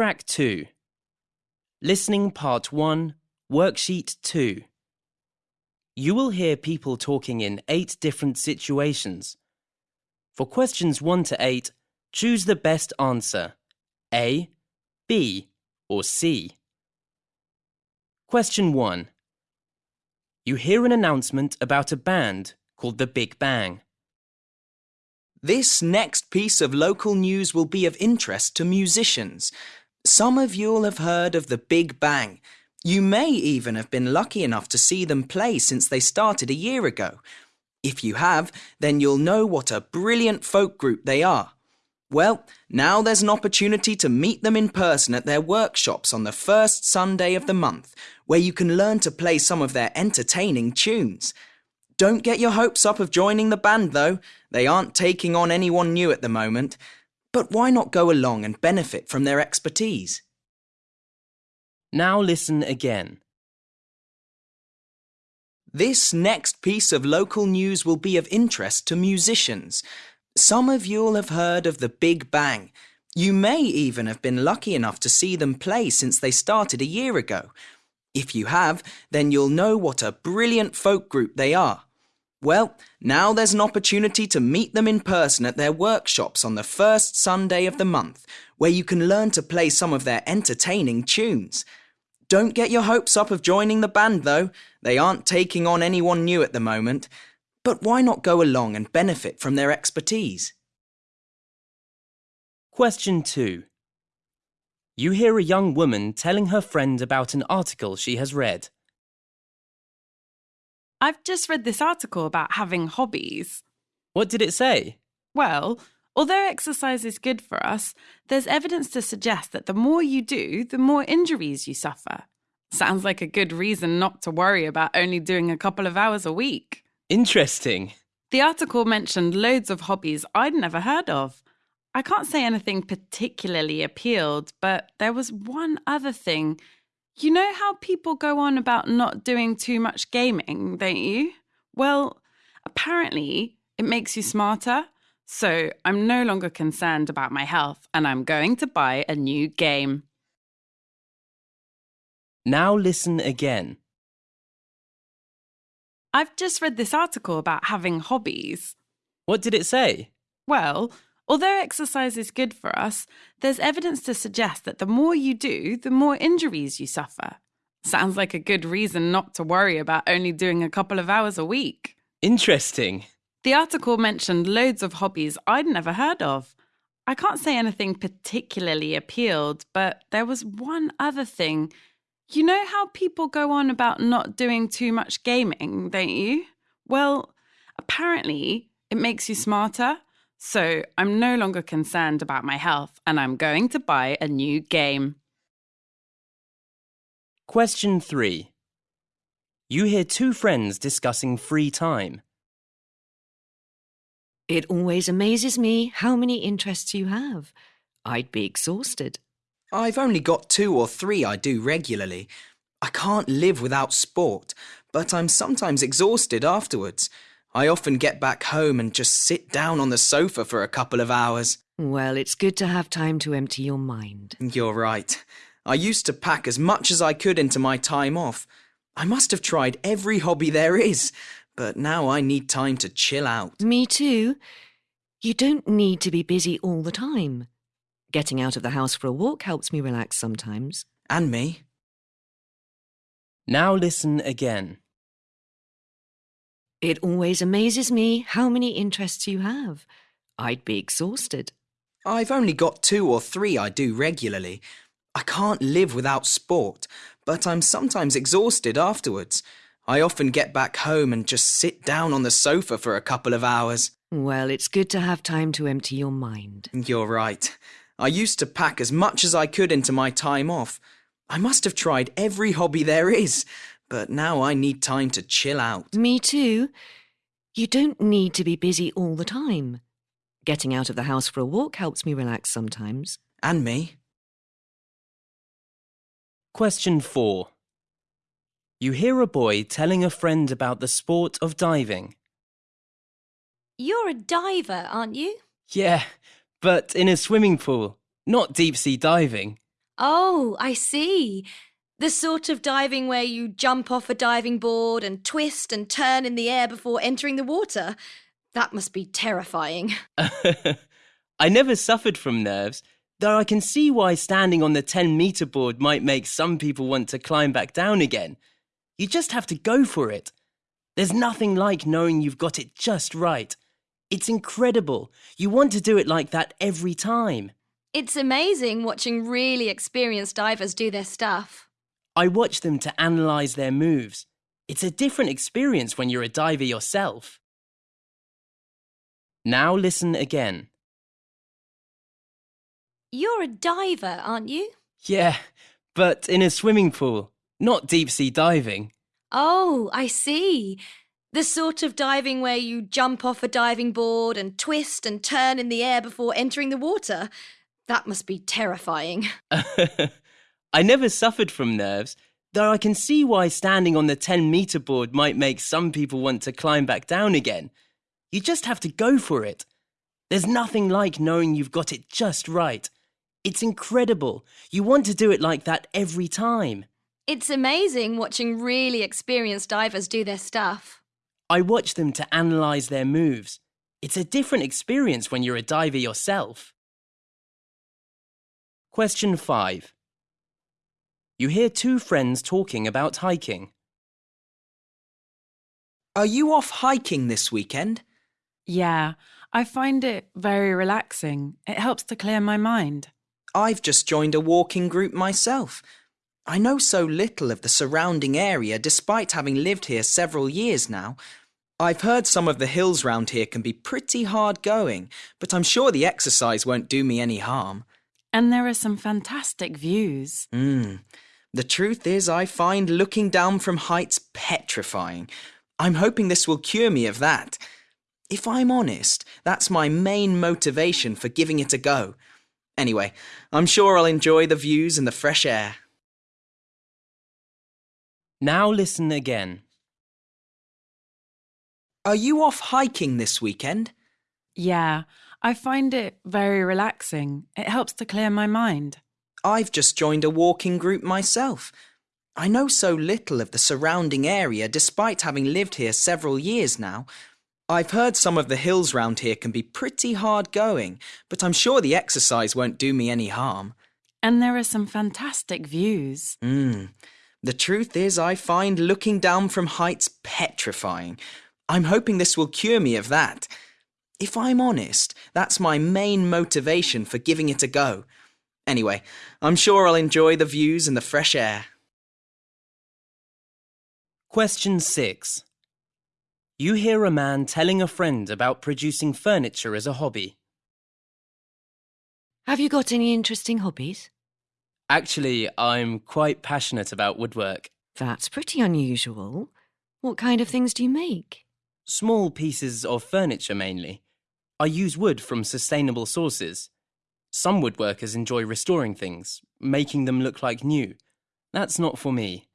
Track 2 Listening Part 1, Worksheet 2. You will hear people talking in eight different situations. For questions 1 to 8, choose the best answer A, B, or C. Question 1. You hear an announcement about a band called the Big Bang. This next piece of local news will be of interest to musicians. Some of you'll have heard of the Big Bang. You may even have been lucky enough to see them play since they started a year ago. If you have, then you'll know what a brilliant folk group they are. Well, now there's an opportunity to meet them in person at their workshops on the first Sunday of the month, where you can learn to play some of their entertaining tunes. Don't get your hopes up of joining the band, though. They aren't taking on anyone new at the moment. But why not go along and benefit from their expertise? Now listen again. This next piece of local news will be of interest to musicians. Some of you'll have heard of the Big Bang. You may even have been lucky enough to see them play since they started a year ago. If you have, then you'll know what a brilliant folk group they are. Well, now there's an opportunity to meet them in person at their workshops on the first Sunday of the month, where you can learn to play some of their entertaining tunes. Don't get your hopes up of joining the band, though. They aren't taking on anyone new at the moment. But why not go along and benefit from their expertise? Question 2. You hear a young woman telling her friend about an article she has read. I've just read this article about having hobbies. What did it say? Well, although exercise is good for us, there's evidence to suggest that the more you do, the more injuries you suffer. Sounds like a good reason not to worry about only doing a couple of hours a week. Interesting. The article mentioned loads of hobbies I'd never heard of. I can't say anything particularly appealed, but there was one other thing. You know how people go on about not doing too much gaming, don't you? Well, apparently it makes you smarter. So I'm no longer concerned about my health and I'm going to buy a new game. Now listen again. I've just read this article about having hobbies. What did it say? Well, although exercise is good for us, there's evidence to suggest that the more you do, the more injuries you suffer. Sounds like a good reason not to worry about only doing a couple of hours a week. Interesting. The article mentioned loads of hobbies I'd never heard of. I can't say anything particularly appealed, but there was one other thing. You know how people go on about not doing too much gaming, don't you? Well, apparently it makes you smarter. So I'm no longer concerned about my health and I'm going to buy a new game. Question 3. You hear two friends discussing free time. It always amazes me how many interests you have. I'd be exhausted. I've only got two or three I do regularly. I can't live without sport, but I'm sometimes exhausted afterwards. I often get back home and just sit down on the sofa for a couple of hours. Well, it's good to have time to empty your mind. You're right. I used to pack as much as I could into my time off. I must have tried every hobby there is, but now I need time to chill out. Me too. You don't need to be busy all the time. Getting out of the house for a walk helps me relax sometimes. And me. Now listen again. It always amazes me how many interests you have. I'd be exhausted. I've only got two or three I do regularly. I can't live without sport, but I'm sometimes exhausted afterwards. I often get back home and just sit down on the sofa for a couple of hours. Well, it's good to have time to empty your mind. You're right. I used to pack as much as I could into my time off. I must have tried every hobby there is, but now I need time to chill out. Me too. You don't need to be busy all the time. Getting out of the house for a walk helps me relax sometimes. And me. Question 4. You hear a boy telling a friend about the sport of diving. You're a diver, aren't you? Yeah, but in a swimming pool, not deep sea diving. Oh, I see. The sort of diving where you jump off a diving board and twist and turn in the air before entering the water. That must be terrifying. I never suffered from nerves, though I can see why standing on the 10 meter board might make some people want to climb back down again. You just have to go for it. There's nothing like knowing you've got it just right. It's incredible. You want to do it like that every time. It's amazing watching really experienced divers do their stuff. I watch them to analyse their moves. It's a different experience when you're a diver yourself. Now listen again. You're a diver, aren't you? Yeah, but in a swimming pool, not deep sea diving. Oh, I see. The sort of diving where you jump off a diving board and twist and turn in the air before entering the water. That must be terrifying. I never suffered from nerves, though I can see why standing on the 10 meter board might make some people want to climb back down again. You just have to go for it. There's nothing like knowing you've got it just right. It's incredible. You want to do it like that every time. It's amazing watching really experienced divers do their stuff. I watch them to analyse their moves. It's a different experience when you're a diver yourself. Question 5. You hear two friends talking about hiking. Are you off hiking this weekend? Yeah, I find it very relaxing. It helps to clear my mind. I've just joined a walking group myself. I know so little of the surrounding area despite having lived here several years now. I've heard some of the hills round here can be pretty hard going, but I'm sure the exercise won't do me any harm. And there are some fantastic views. Hmm. The truth is, I find looking down from heights petrifying. I'm hoping this will cure me of that. If I'm honest, that's my main motivation for giving it a go. Anyway, I'm sure I'll enjoy the views and the fresh air. Now listen again. Are you off hiking this weekend? Yeah, I find it very relaxing. It helps to clear my mind. I've just joined a walking group myself. I know so little of the surrounding area despite having lived here several years now. I've heard some of the hills round here can be pretty hard going, but I'm sure the exercise won't do me any harm. And there are some fantastic views. Hmm. The truth is, I find looking down from heights petrifying. I'm hoping this will cure me of that. If I'm honest, that's my main motivation for giving it a go. Anyway, I'm sure I'll enjoy the views and the fresh air. Question 6. You hear a man telling a friend about producing furniture as a hobby. Have you got any interesting hobbies? Actually, I'm quite passionate about woodwork. That's pretty unusual. What kind of things do you make? Small pieces of furniture mainly. I use wood from sustainable sources. Some woodworkers enjoy restoring things, making them look like new. That's not for me.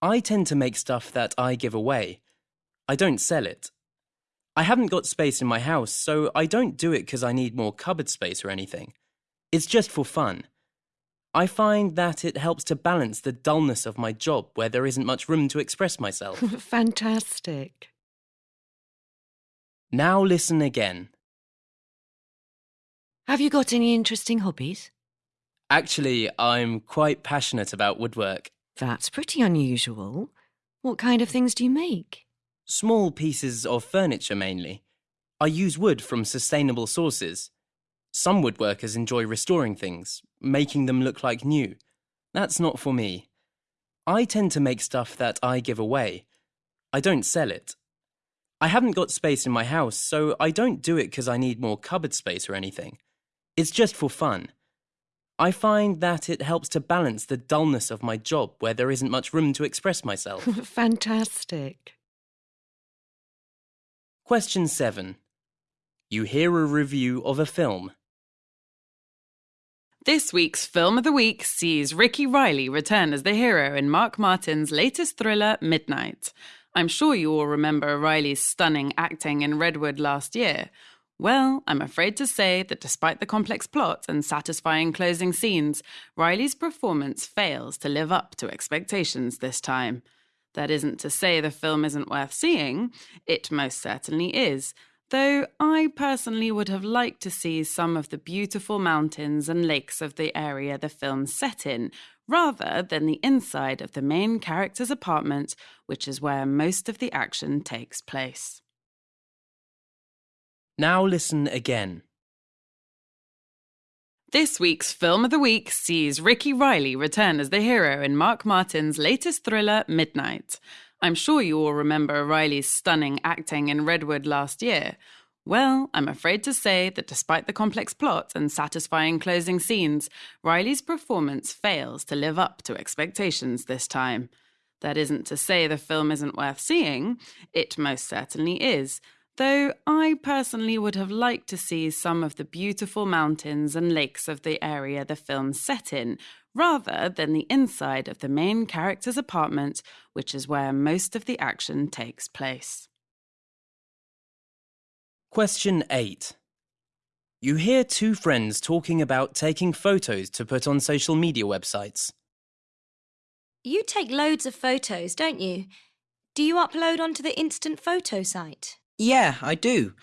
I tend to make stuff that I give away. I don't sell it. I haven't got space in my house, so I don't do it because I need more cupboard space or anything. It's just for fun. I find that it helps to balance the dullness of my job where there isn't much room to express myself. Fantastic. now listen again. Have you got any interesting hobbies? Actually, I'm quite passionate about woodwork. That's pretty unusual. What kind of things do you make? Small pieces of furniture mainly. I use wood from sustainable sources. Some woodworkers enjoy restoring things, making them look like new. That's not for me. I tend to make stuff that I give away. I don't sell it. I haven't got space in my house, so I don't do it because I need more cupboard space or anything. It's just for fun. I find that it helps to balance the dullness of my job where there isn't much room to express myself. Fantastic. Question 7. You hear a review of a film. This week's Film of the Week sees Ricky Riley return as the hero in Mark Martin's latest thriller, Midnight. I'm sure you all remember Riley's stunning acting in Redwood last year. Well, I'm afraid to say that despite the complex plot and satisfying closing scenes, Riley's performance fails to live up to expectations this time. That isn't to say the film isn't worth seeing, it most certainly is, though I personally would have liked to see some of the beautiful mountains and lakes of the area the film's set in, rather than the inside of the main character's apartment, which is where most of the action takes place. Now listen again. This week's Film of the Week sees Ricky Riley return as the hero in Mark Martin's latest thriller, Midnight. I'm sure you all remember Riley's stunning acting in Redwood last year. Well, I'm afraid to say that despite the complex plot and satisfying closing scenes, Riley's performance fails to live up to expectations this time. That isn't to say the film isn't worth seeing, it most certainly is, though I personally would have liked to see some of the beautiful mountains and lakes of the area the film's set in, rather than the inside of the main character's apartment, which is where most of the action takes place. Question 8. You hear two friends talking about taking photos to put on social media websites. You take loads of photos, don't you? Do you upload onto the instant photo site? Yeah, I do.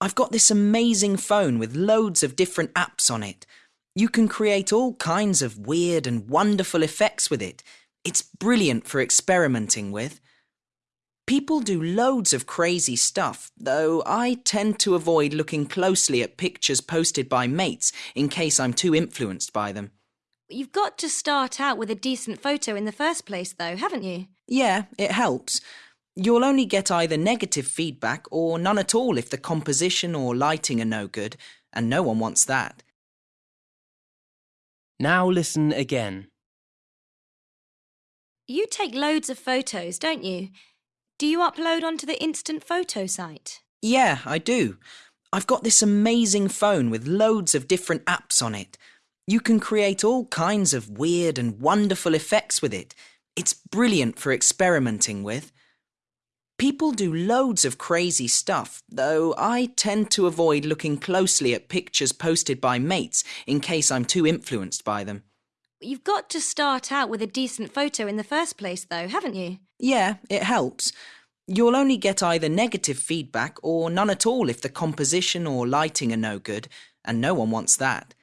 I've got this amazing phone with loads of different apps on it. You can create all kinds of weird and wonderful effects with it. It's brilliant for experimenting with. People do loads of crazy stuff, though I tend to avoid looking closely at pictures posted by mates in case I'm too influenced by them. You've got to start out with a decent photo in the first place, though, haven't you? Yeah, it helps. You'll only get either negative feedback or none at all if the composition or lighting are no good, and no one wants that. Now listen again. You take loads of photos, don't you? Do you upload onto the instant photo site? Yeah, I do. I've got this amazing phone with loads of different apps on it. You can create all kinds of weird and wonderful effects with it. It's brilliant for experimenting with. People do loads of crazy stuff, though I tend to avoid looking closely at pictures posted by mates in case I'm too influenced by them. You've got to start out with a decent photo in the first place, though, haven't you? Yeah, it helps. You'll only get either negative feedback or none at all if the composition or lighting are no good, and no one wants that.